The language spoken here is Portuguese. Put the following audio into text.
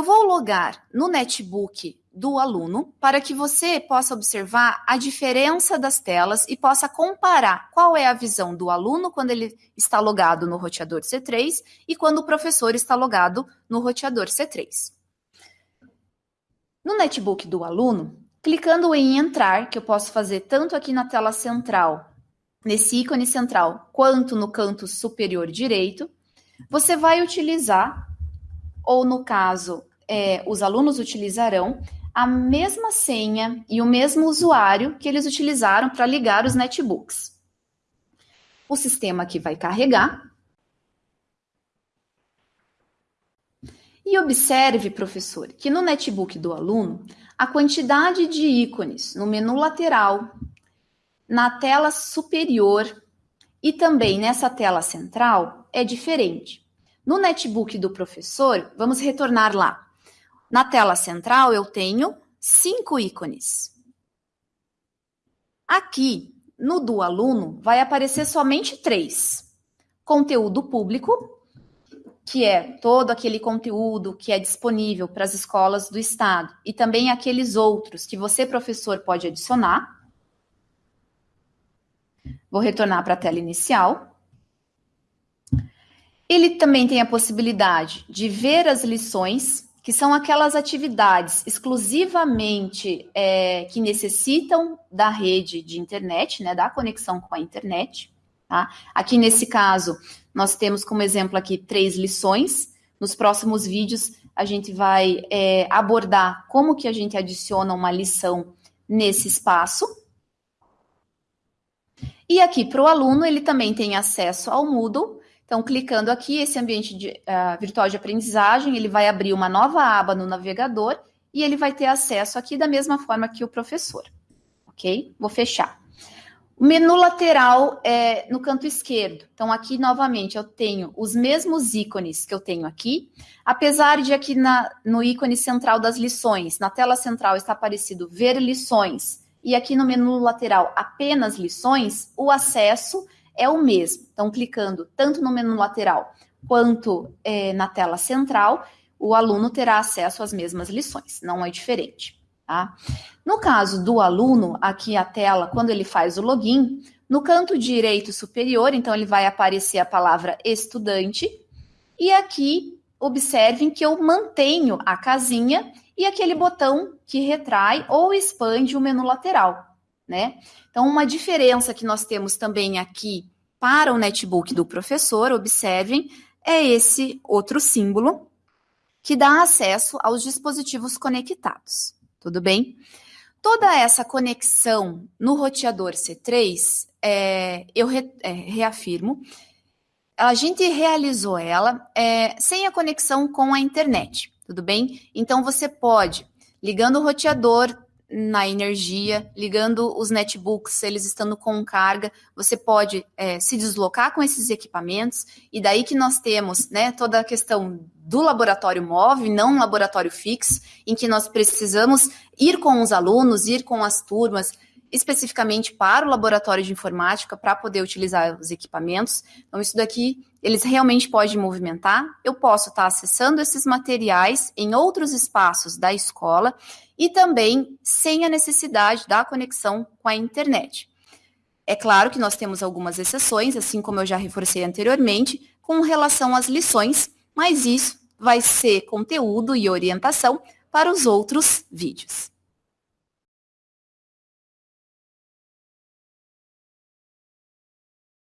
Eu vou logar no netbook do aluno para que você possa observar a diferença das telas e possa comparar qual é a visão do aluno quando ele está logado no roteador C3 e quando o professor está logado no roteador C3. No netbook do aluno, clicando em entrar, que eu posso fazer tanto aqui na tela central, nesse ícone central, quanto no canto superior direito, você vai utilizar, ou no caso, é, os alunos utilizarão a mesma senha e o mesmo usuário que eles utilizaram para ligar os netbooks. O sistema aqui vai carregar. E observe, professor, que no netbook do aluno, a quantidade de ícones no menu lateral, na tela superior e também nessa tela central é diferente. No netbook do professor, vamos retornar lá. Na tela central, eu tenho cinco ícones. Aqui, no do aluno, vai aparecer somente três. Conteúdo público, que é todo aquele conteúdo que é disponível para as escolas do estado, e também aqueles outros que você, professor, pode adicionar. Vou retornar para a tela inicial. Ele também tem a possibilidade de ver as lições que são aquelas atividades exclusivamente é, que necessitam da rede de internet, né, da conexão com a internet. Tá? Aqui nesse caso, nós temos como exemplo aqui três lições. Nos próximos vídeos, a gente vai é, abordar como que a gente adiciona uma lição nesse espaço. E aqui para o aluno, ele também tem acesso ao Moodle, então, clicando aqui, esse ambiente de, uh, virtual de aprendizagem, ele vai abrir uma nova aba no navegador e ele vai ter acesso aqui da mesma forma que o professor. Ok? Vou fechar. O menu lateral é no canto esquerdo. Então, aqui, novamente, eu tenho os mesmos ícones que eu tenho aqui, apesar de aqui na, no ícone central das lições, na tela central está aparecido ver lições, e aqui no menu lateral apenas lições, o acesso é o mesmo. Então, clicando tanto no menu lateral quanto é, na tela central, o aluno terá acesso às mesmas lições, não é diferente. Tá? No caso do aluno, aqui a tela, quando ele faz o login, no canto direito superior, então ele vai aparecer a palavra estudante, e aqui observem que eu mantenho a casinha e aquele botão que retrai ou expande o menu lateral, né? Então, uma diferença que nós temos também aqui para o netbook do professor, observem, é esse outro símbolo que dá acesso aos dispositivos conectados. Tudo bem? Toda essa conexão no roteador C3, é, eu re, é, reafirmo, a gente realizou ela é, sem a conexão com a internet, tudo bem? Então você pode, ligando o roteador na energia, ligando os netbooks, eles estando com carga, você pode é, se deslocar com esses equipamentos, e daí que nós temos né, toda a questão do laboratório móvel, não um laboratório fixo, em que nós precisamos ir com os alunos, ir com as turmas, especificamente para o laboratório de informática, para poder utilizar os equipamentos. Então, isso daqui, eles realmente podem movimentar. Eu posso estar acessando esses materiais em outros espaços da escola e também sem a necessidade da conexão com a internet. É claro que nós temos algumas exceções, assim como eu já reforcei anteriormente, com relação às lições, mas isso vai ser conteúdo e orientação para os outros vídeos.